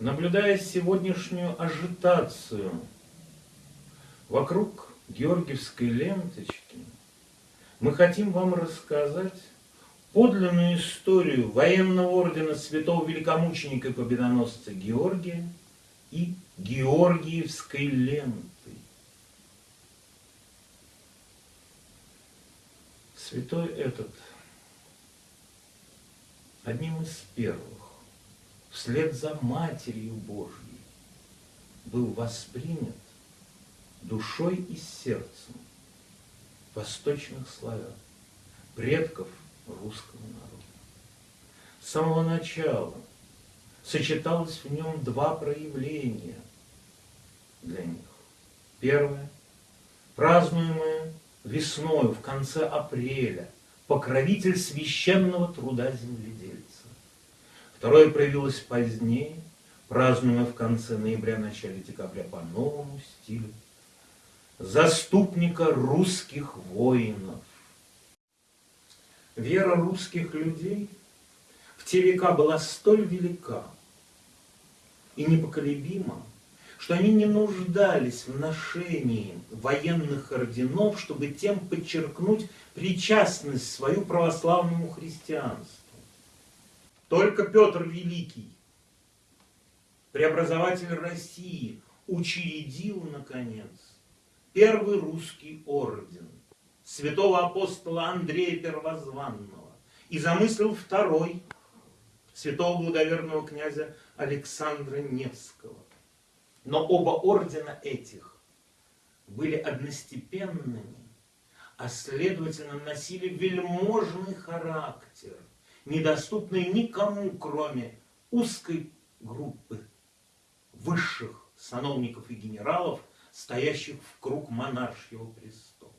Наблюдая сегодняшнюю ажитацию вокруг георгиевской ленточки, мы хотим вам рассказать подлинную историю военного ордена святого великомученика и победоносца Георгия и Георгиевской ленты. Святой этот одним из первых вслед за Матерью Божьей был воспринят душой и сердцем восточных славян, предков русского народа. С самого начала сочеталось в нем два проявления для них. Первое, празднуемое весною в конце апреля, покровитель священного труда земледельца. Второе проявилось позднее, празднуя в конце ноября-начале декабря по новому стилю. Заступника русских воинов. Вера русских людей в те века была столь велика и непоколебима, что они не нуждались в ношении военных орденов, чтобы тем подчеркнуть причастность свою православному христианству. Только Петр Великий, преобразователь России, учредил, наконец, первый русский орден святого апостола Андрея Первозванного и замыслил второй святого благоверного князя Александра Невского. Но оба ордена этих были одностепенными, а следовательно носили вельможный характер – недоступной никому, кроме узкой группы высших сановников и генералов, стоящих в круг монаршего престола.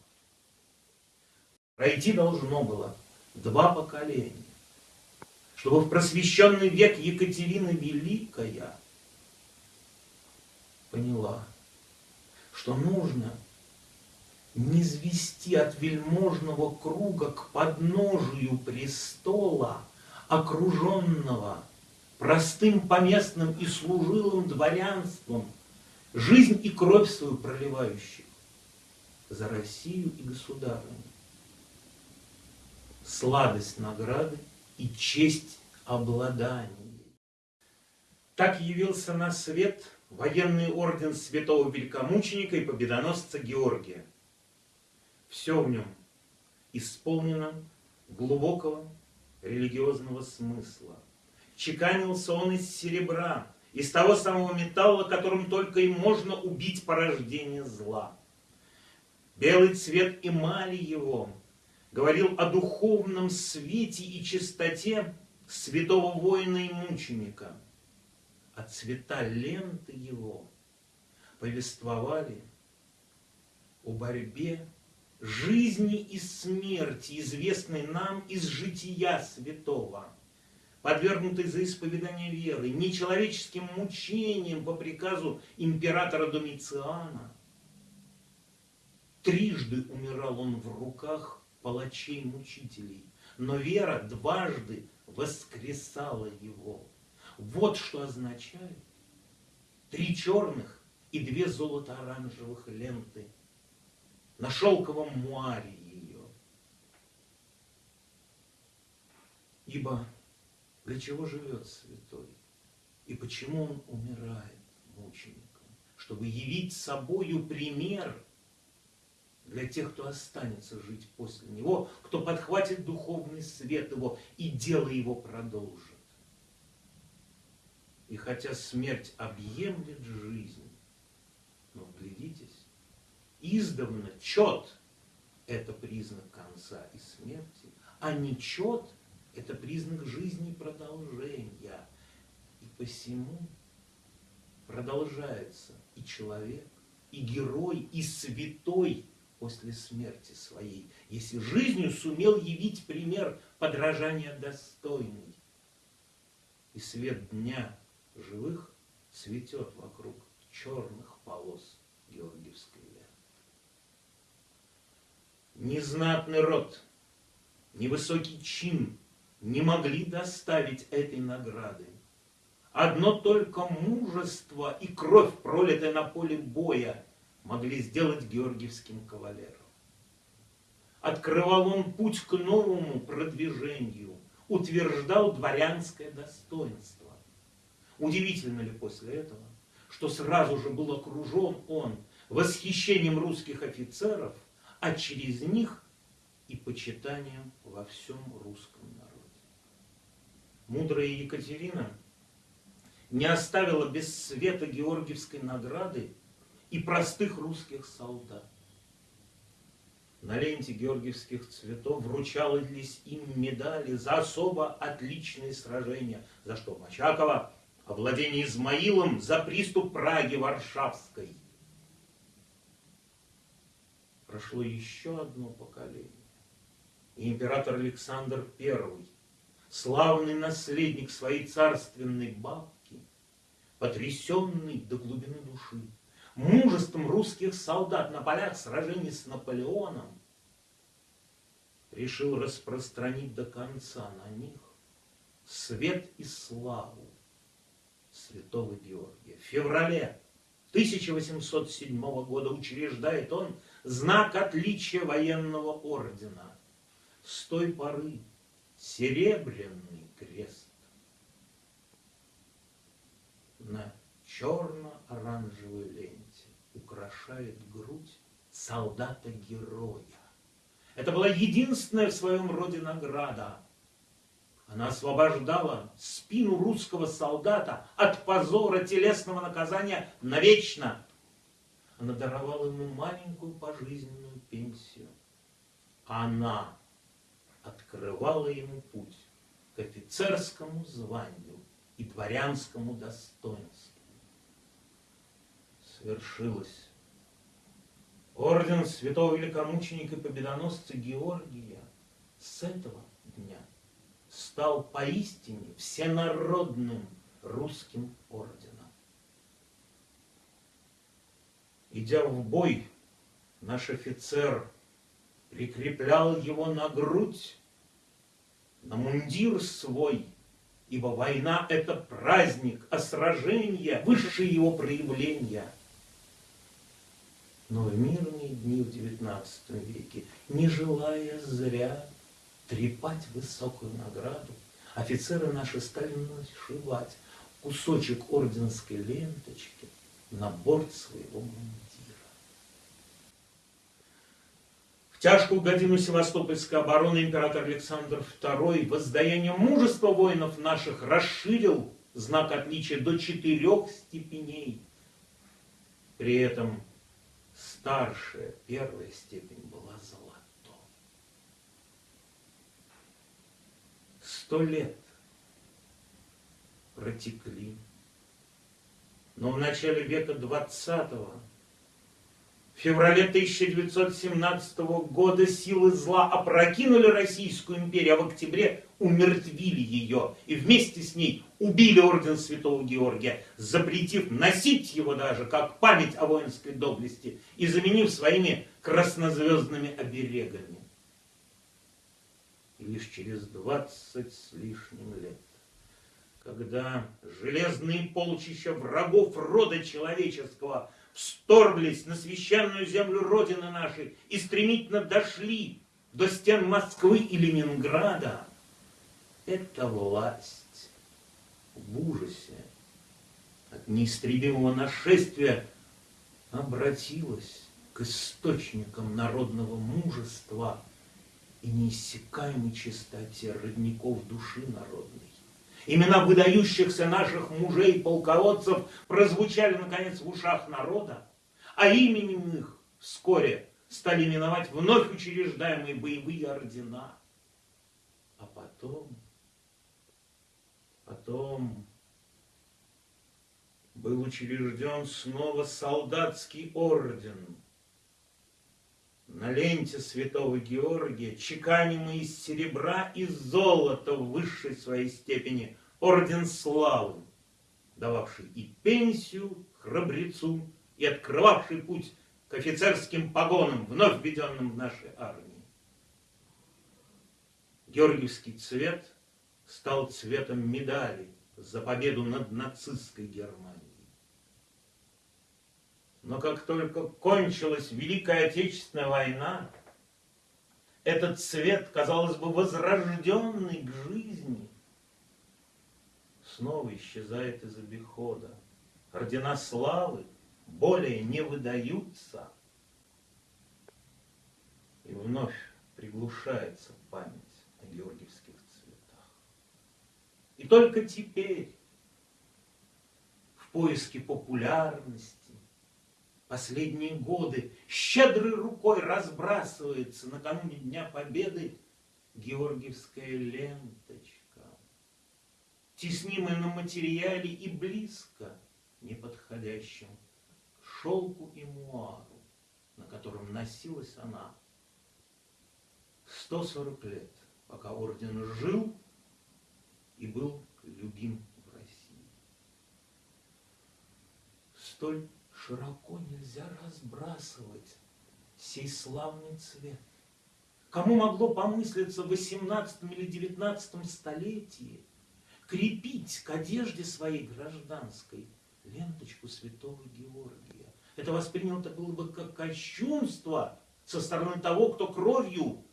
Пройти должно было два поколения, чтобы в просвещенный век Екатерина Великая поняла, что нужно низвести от вельможного круга к подножию престола, окруженного простым поместным и служилым дворянством, жизнь и кровь свою проливающих за Россию и государыню. Сладость награды и честь обладания. Так явился на свет военный орден святого великомученика и победоносца Георгия – все в нем исполнено глубокого религиозного смысла. Чеканился он из серебра, из того самого металла, которым только и можно убить порождение зла. Белый цвет эмали его говорил о духовном свете и чистоте святого воина и мученика, а цвета ленты его повествовали о борьбе жизни и смерти, известной нам из жития святого, подвергнутой за исповедание веры, нечеловеческим мучением по приказу императора Домициана. Трижды умирал он в руках палачей-мучителей, но вера дважды воскресала его. Вот что означает три черных и две золото-оранжевых ленты – на шелковом муаре ее. Ибо для чего живет святой? И почему он умирает мучеником? Чтобы явить собою пример для тех, кто останется жить после него, кто подхватит духовный свет его и дело его продолжит. И хотя смерть объемлет жизнь, но глядитесь, издавна чет – это признак конца и смерти, а нечет – это признак жизни и продолжения. И посему продолжается и человек, и герой, и святой после смерти своей, если жизнью сумел явить пример подражания достойный. И свет дня живых цветет вокруг черных полос Георгиевской ни знатный род, ни высокий чин не могли доставить этой награды. Одно только мужество и кровь, пролитая на поле боя, могли сделать георгиевским кавалером. Открывал он путь к новому продвижению, утверждал дворянское достоинство. Удивительно ли после этого, что сразу же был окружен он восхищением русских офицеров, а через них и почитанием во всем русском народе. Мудрая Екатерина не оставила без света Георгиевской награды и простых русских солдат. На ленте георгиевских цветов вручались им медали за особо отличные сражения, за что Мачакова овладение Измаилом за приступ Праги Варшавской. Прошло еще одно поколение. И император Александр I, славный наследник своей царственной бабки, потрясенный до глубины души, мужеством русских солдат на полях сражений с Наполеоном, решил распространить до конца на них свет и славу святого Георгия. В феврале 1807 года учреждает он знак отличия военного ордена. С той поры серебряный крест на черно-оранжевой ленте украшает грудь солдата-героя. Это была единственная в своем роде награда. Она освобождала спину русского солдата от позора телесного наказания навечно. Она даровала ему маленькую пожизненную пенсию. Она открывала ему путь к офицерскому званию и дворянскому достоинству свершилось. Орден святого великомученика победоносца Георгия с этого дня стал поистине всенародным русским орденом. Идя в бой, наш офицер прикреплял его на грудь, на мундир свой, ибо война — это праздник, а сражение — высшее его проявление — но в мирные дни в XIX веке, не желая зря трепать высокую награду, офицеры наши стали нашивать кусочек орденской ленточки на борт своего мундира. В тяжкую годину Севастопольской обороны император Александр II воздаянием мужества воинов наших расширил знак отличия до четырех степеней. При этом старшая, первая степень была золото. Сто лет протекли, но в начале века двадцатого в феврале 1917 года силы зла опрокинули Российскую империю, а в октябре умертвили ее и вместе с ней убили орден Святого Георгия, запретив носить его даже как память о воинской доблести и заменив своими краснозвездными оберегами. И лишь через двадцать с лишним лет, когда железные полчища врагов рода человеческого – вторглись на священную землю Родины нашей и стремительно дошли до стен Москвы и Ленинграда, эта власть в ужасе от неистребимого нашествия обратилась к источникам народного мужества и неиссякаемой чистоте родников души народной. Имена выдающихся наших мужей, полководцев прозвучали, наконец, в ушах народа, а именем их вскоре стали именовать вновь учреждаемые боевые ордена. А потом, потом был учрежден снова солдатский орден – на ленте святого Георгия, чеканимый из серебра и золота в высшей своей степени, орден славы, дававший и пенсию храбрецу, и открывавший путь к офицерским погонам, вновь введенным в нашей армии. Георгиевский цвет стал цветом медали, за победу над нацистской Германией. Но как только кончилась Великая Отечественная война, этот цвет, казалось бы, возрожденный к жизни, снова исчезает из обихода. Ордена славы более не выдаются. И вновь приглушается память о георгиевских цветах. И только теперь, в поиске популярности, последние годы щедрой рукой разбрасывается накануне Дня Победы георгиевская ленточка, теснимая на материале и близко неподходящим к шелку и муару, на котором носилась она 140 лет, пока орден жил и был любим в России. Столь широко нельзя разбрасывать сей славный цвет. Кому могло помыслиться в 18 или 19 столетии крепить к одежде своей гражданской ленточку святого Георгия? Это воспринято было бы как кощунство со стороны того, кто кровью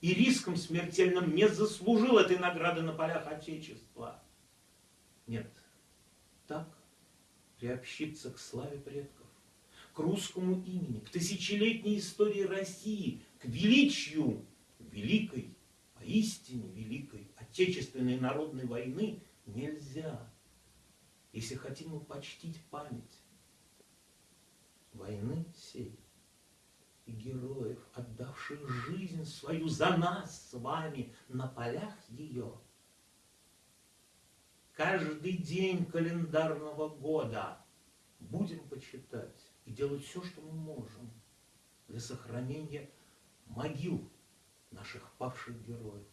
и риском смертельным не заслужил этой награды на полях Отечества. Нет, так приобщиться к славе предков, к русскому имени, к тысячелетней истории России, к величию великой, поистине великой Отечественной народной войны нельзя, если хотим мы почтить память войны сей и героев, отдавших жизнь свою за нас с вами на полях ее – каждый день календарного года будем почитать и делать все, что мы можем для сохранения могил наших павших героев,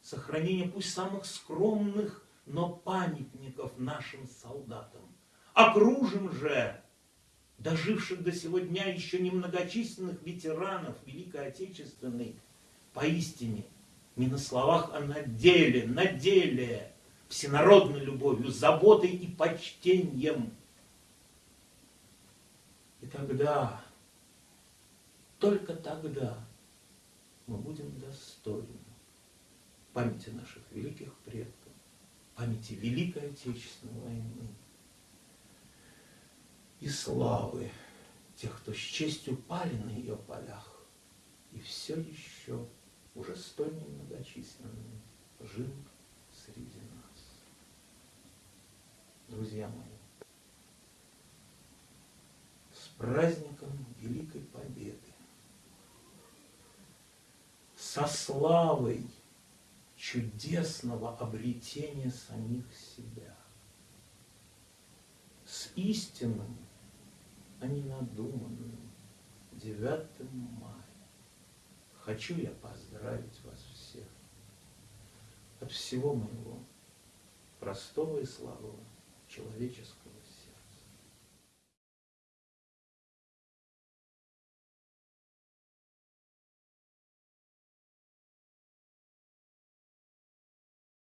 сохранения пусть самых скромных, но памятников нашим солдатам. Окружим же доживших до сего дня еще немногочисленных ветеранов Великой Отечественной поистине не на словах, а на деле, на деле – всенародной любовью, заботой и почтением. И тогда, только тогда мы будем достойны памяти наших великих предков, памяти Великой Отечественной войны и славы тех, кто с честью пали на ее полях и все еще уже столь немногочисленными жил среди нас друзья мои, с праздником Великой Победы, со славой чудесного обретения самих себя, с истинным, а не надуманным 9 мая. Хочу я поздравить вас всех от всего моего простого и слабого человеческого.